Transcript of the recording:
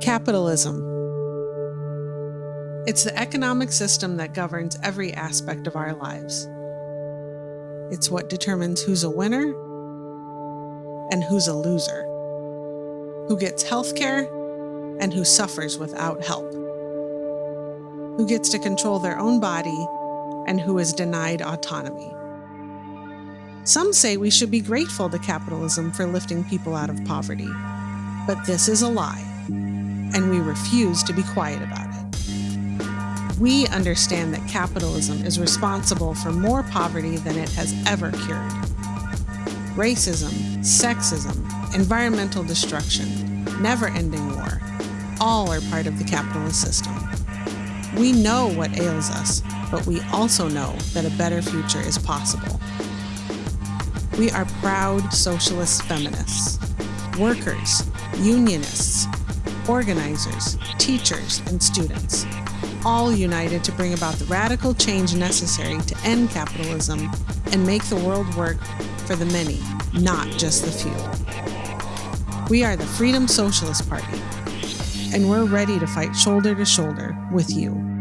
Capitalism. It's the economic system that governs every aspect of our lives. It's what determines who's a winner and who's a loser, who gets health care and who suffers without help, who gets to control their own body and who is denied autonomy. Some say we should be grateful to capitalism for lifting people out of poverty, but this is a lie, and we refuse to be quiet about it. We understand that capitalism is responsible for more poverty than it has ever cured. Racism, sexism, environmental destruction, never ending war, all are part of the capitalist system. We know what ails us, but we also know that a better future is possible. We are proud socialist feminists, workers, unionists, organizers, teachers, and students, all united to bring about the radical change necessary to end capitalism and make the world work for the many, not just the few. We are the Freedom Socialist Party, and we're ready to fight shoulder to shoulder with you.